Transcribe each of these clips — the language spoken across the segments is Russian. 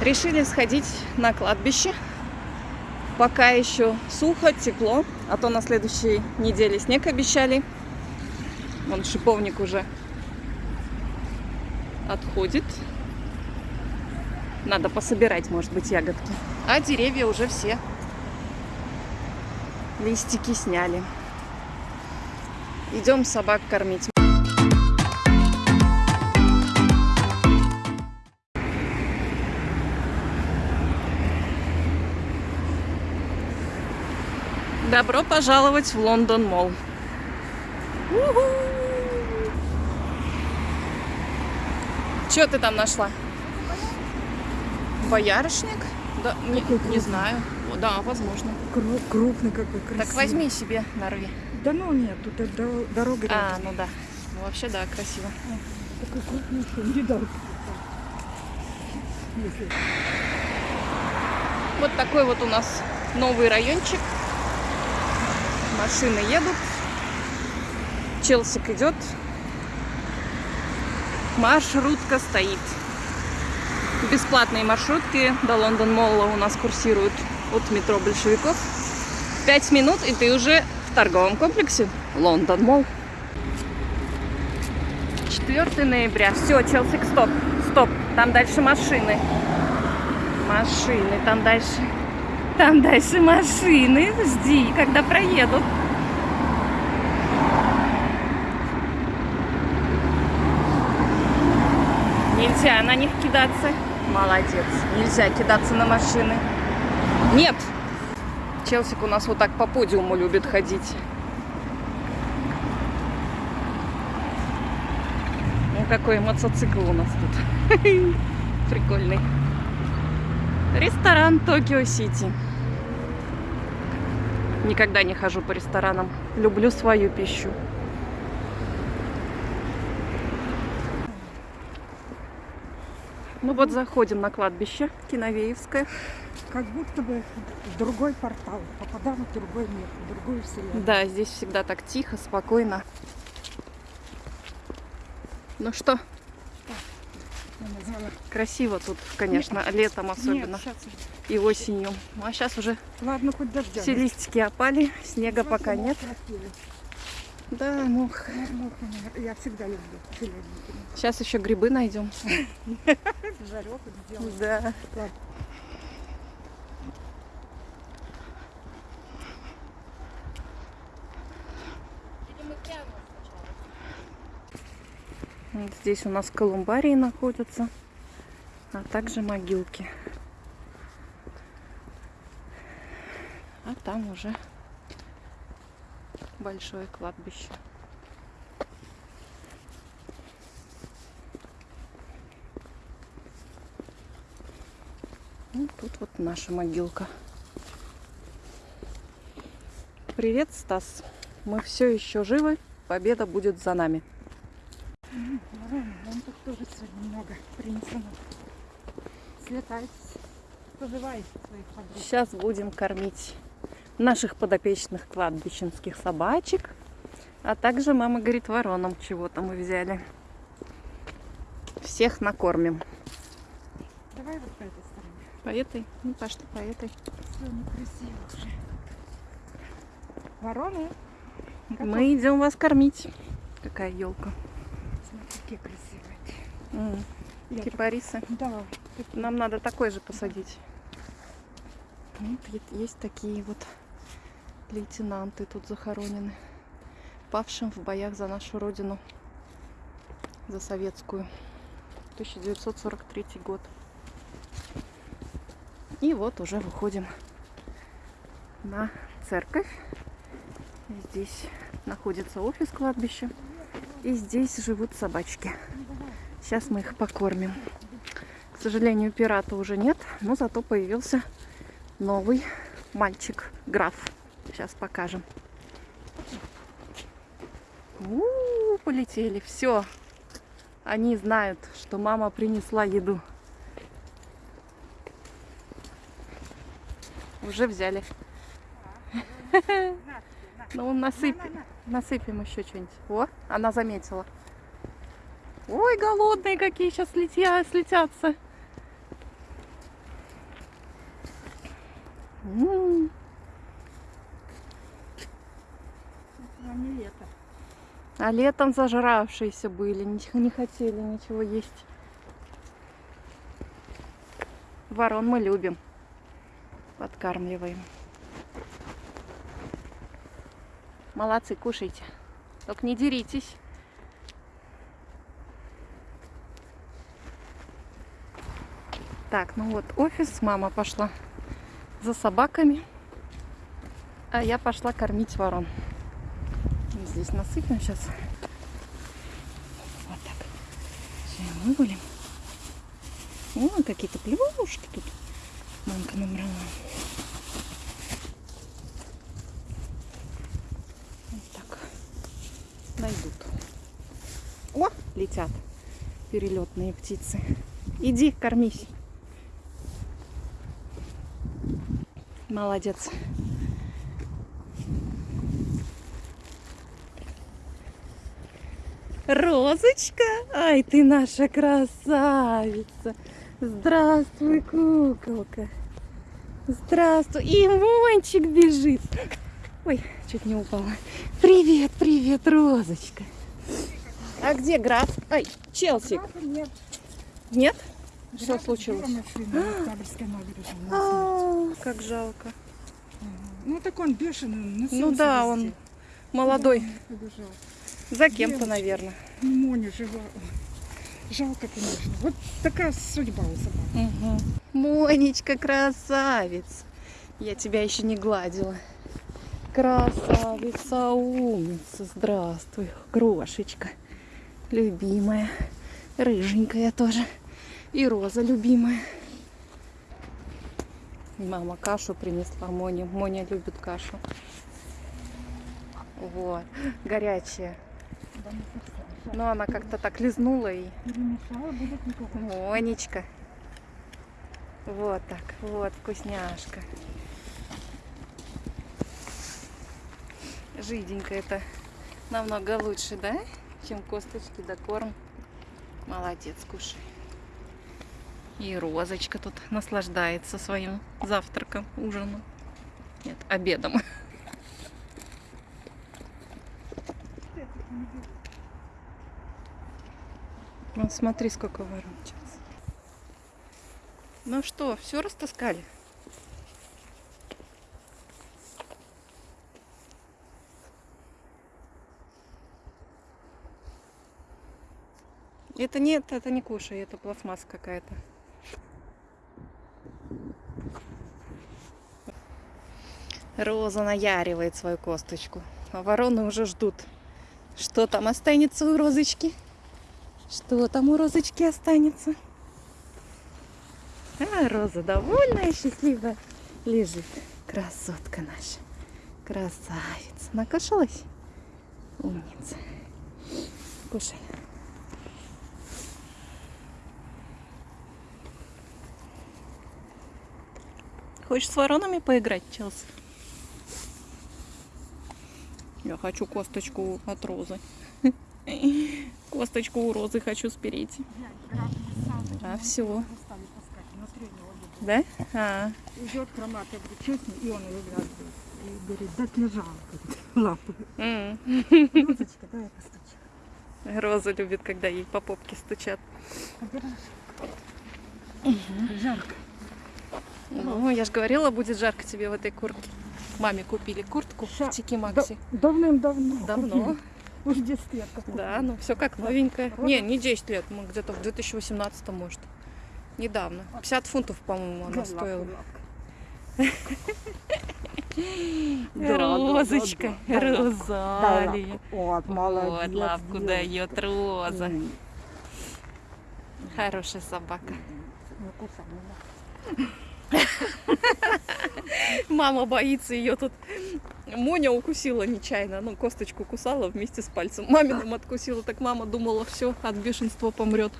Решили сходить на кладбище. Пока еще сухо, тепло, а то на следующей неделе снег обещали. Вон шиповник уже отходит. Надо пособирать, может быть, ягодки. А деревья уже все листики сняли. Идем собак кормить. Добро пожаловать в Лондон Молл. Что ты там нашла? Боярышник? Да, не, не знаю. Да, возможно. Кру- крупный какой, красивый. Так возьми себе, нарви. Да ну нет, тут дорога А, рядом. ну да. Ну, вообще, да, красиво. Такой крупный, что не дал. Вот такой вот у нас новый райончик. Машины едут. Челсик идет. Маршрутка стоит. Бесплатные маршрутки до Лондон Mall'а у нас курсируют от метро Большевиков. Пять минут, и ты уже в торговом комплексе Лондон Молл. 4 ноября. Все, Челсик, стоп. Стоп. Там дальше машины. Машины, там дальше. Там дальше машины. Жди, когда проедут. Нельзя на них кидаться. Молодец. Нельзя кидаться на машины. Нет. Челсик у нас вот так по подиуму любит ходить. Ну, какой мотоцикл у нас тут. Прикольный. Ресторан Токио Сити. Никогда не хожу по ресторанам. Люблю свою пищу. Ну вот заходим на кладбище Киновеевское. как будто бы в другой портал. Попадаем в другой мир, в другую вселенную. Да, здесь всегда так тихо, спокойно. Ну что. Красиво тут, конечно, летом особенно Нет, и осенью. Ну, а сейчас уже Ладно, хоть дождя. все листики опали, снега пока нет. Да, ну, Я всегда люблю сейчас еще грибы найдем. Жарек. Да. Здесь у нас колумбарии находятся, а также могилки. А там уже большое кладбище. Ну, тут вот наша могилка. Привет, Стас. Мы все еще живы. Победа будет за нами. Ладно, Вон тут тоже сегодня много принесено. Слетайтесь. Поживайте своих подруг. Сейчас будем кормить наших подопечных кладбищенских собачек. А также мама говорит, вороном чего-то мы взяли. Всех накормим. Давай вот по этой стороне. По этой? Ну, пошли по этой. Все некрасиво уже. Вороны. Мы идем вас кормить. Какая елка. Смотри, какие красивые. Я Кипарисы. так- Да, такие. Нам надо такой же посадить. Вот е- есть такие вот лейтенанты тут захоронены. Павшим в боях за нашу родину. За советскую. 1943 год. И вот уже выходим на церковь. Здесь находится офис кладбища. И здесь живут собачки. Сейчас мы их покормим. К сожалению, пирата уже нет, но зато появился новый мальчик, граф. Сейчас покажем. У-у-у, полетели, все. Они знают, что мама принесла еду. Уже взяли. Ну, насыпь, насыпем еще что-нибудь. О, она заметила. Ой, голодные какие сейчас слетя, слетятся. М, лето. А летом зажравшиеся были, не хотели ничего есть. Ворон мы любим. Подкармливаем. Молодцы, кушайте. Только не деритесь. Так, ну вот офис. Мама пошла за собаками. А я пошла кормить ворон. Здесь насыпем сейчас. Вот так. Все, вывалим. О, какие-то плюшки тут. Мамка набрала. Вот так. Найдут. О, летят перелетные птицы. Иди, кормись. Молодец. Розочка, ай ты наша красавица. Здравствуй, куколка. Здравствуй. И Мончик бежит. Ой, чуть не упала. Привет, привет, Розочка. А где граф? Ай, Челси. Графа нет. Нет? Что случилось? На как жалко. Ну так он бешеный, носился Ну да, он молодой. Побежал. За кем-то, наверное. Ну, Моня жива. Жалко, конечно. Вот такая судьба у собак. Монечка, красавица. Я тебя еще не гладила. Красавица, умница. Здравствуй, крошечка. Любимая. Рыженькая тоже. И Роза любимая. Мама кашу принесла Моне. Моня любит кашу. Вот. Горячая. Но она как-то так лизнула и. Монечка. Вот так, вот, вкусняшка. Жиденько это намного лучше, да? Чем косточки да корм. Молодец, кушай. И Розочка тут наслаждается своим завтраком, ужином. Нет, обедом. Ну, смотри, сколько ворон сейчас. Ну что, все растаскали? Это нет, это не кушай, это пластмасса какая-то. Роза наяривает свою косточку. А вороны уже ждут. Что там останется у розочки? Что там у розочки останется? А, Роза довольная, счастливая лежит. Красотка наша. Красавица. Накушалась? Умница. Кушай. Хочешь с воронами поиграть, Челси? Я хочу косточку от розы. Косточку у розы хочу спереть. А, все. Да? А, Идет хромат, я говорю, честно, и он ее. И говорит, да лежал, лапы. Розочка, давай постучим. Роза любит, когда ей по попке стучат. Жарко. Ну, я же говорила, будет жарко тебе в этой куртке. Маме купили куртку Ща. в Тики Макси. Да- Давным-давно. Давно. купили. Уж 10 лет. как Да, ну все как новенькое. Роза? Не, не 10 лет, мы где-то в 2018 может. Недавно. 50 фунтов, по-моему, она Да, стоила. Да, да, Розочка, да, да, да, Розалия. Вот, молодец. Вот, лапку дает Роза. Хорошая собака. Не кусай, не надо. Мама боится ее тут. Моня укусила нечаянно, ну, косточку кусала вместе с пальцем. Маминым откусила, так мама думала, все, от бешенства помрет.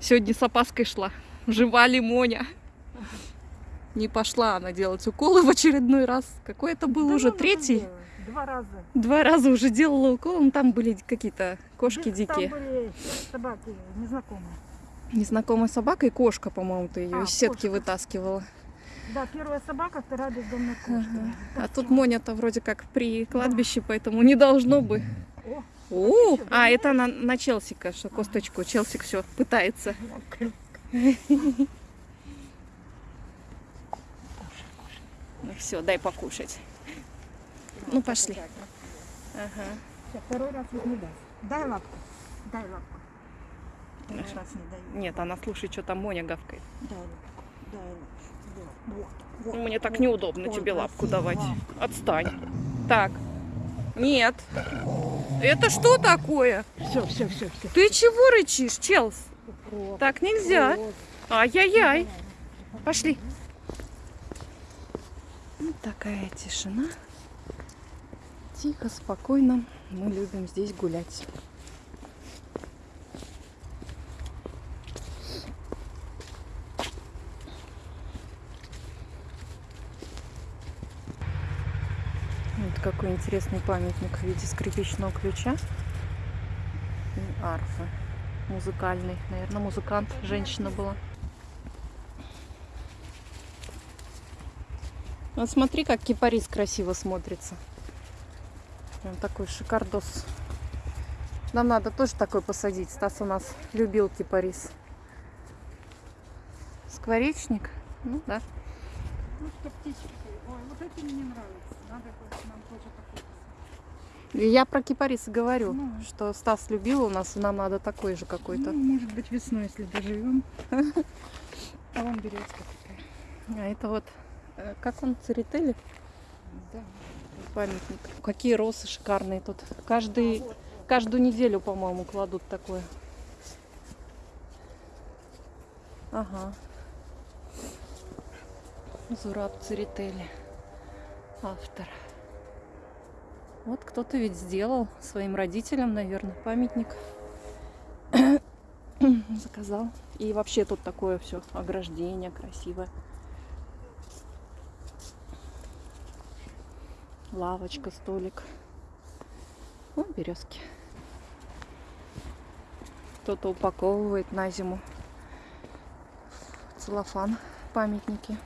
Сегодня с опаской шла. Жива ли Моня? Не пошла она делать уколы в очередной раз. Какой это был Да уже третий? делай. Два раза. Два раза уже делала укол, но там были какие-то кошки Да, дикие. Там были собаки незнакомые. Незнакомая собака и кошка, по-моему, ты ее А, из сетки кошка. вытаскивала. Да, первая собака, вторая бездомная кошка. А тут Моня-то вроде как при кладбище, поэтому не должно бы. О, О, а это на, на Челсика, что косточку. Челсик все пытается. Ну все, дай покушать. Ну, пошли. Ага. Всё, второй раз не даст. Дай лапку. Дай лапку. Второй раз не даю. Нет, она слушай, что там Моня гавкает. Вот, вот, Мне так вот. неудобно тебе лапку давать. Отстань. Так. Нет. Это что такое? Все, все, все, все. Ты чего рычишь, Челс? Так нельзя. Ай-яй-яй. Пошли. Вот такая тишина. Тихо, спокойно. Мы любим здесь гулять. Вот какой интересный памятник в виде скрипичного ключа и арфы. Музыкальный. Наверное, музыкант, женщина была. Вот смотри, как кипарис красиво смотрится. Прям такой шикардос. Нам надо тоже такой посадить. Стас у нас любил кипарис. Скворечник? Ну да. Ну, что птички. Ой, вот это мне нравится. Надо будет нам тоже такой. И Я про кипарис и говорю, Ну. что Стас любил у нас, и нам надо такой же какой-то. Ну, может быть, весной, если доживем. А вон березка такая. А это вот, э, как он, церетели? Да. Памятник. Какие росы шикарные тут. Каждый, каждую неделю, по-моему, кладут такое. Ага. Зураб Церетели. Автор. Вот кто-то ведь сделал своим родителям, наверное, памятник. Заказал. И вообще тут такое все ограждение красивое. Лавочка, столик. О, березки. Кто-то упаковывает на зиму целлофан памятники.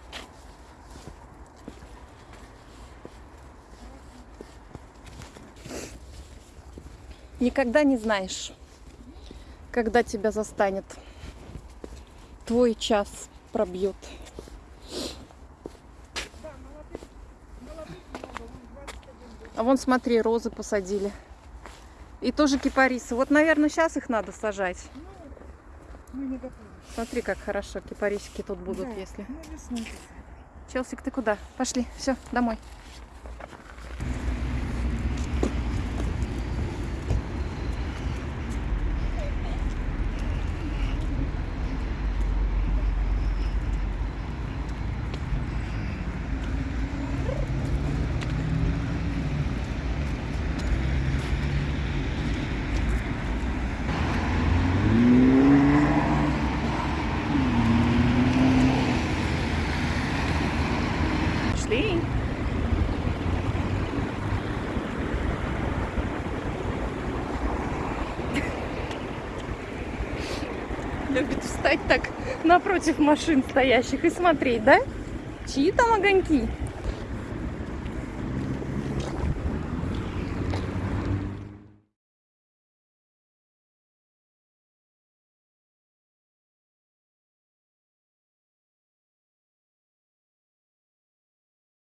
Никогда не знаешь, когда тебя застанет. Твой час пробьет. А вон, смотри, розы посадили. И тоже кипарисы. Вот, наверное, сейчас их надо сажать. Смотри, как хорошо кипарисики тут будут, Да, если. Ну. Челсик, ты куда? Пошли, все, домой. Пошли. Любит встать так напротив машин стоящих и смотреть, да? Чьи там огоньки?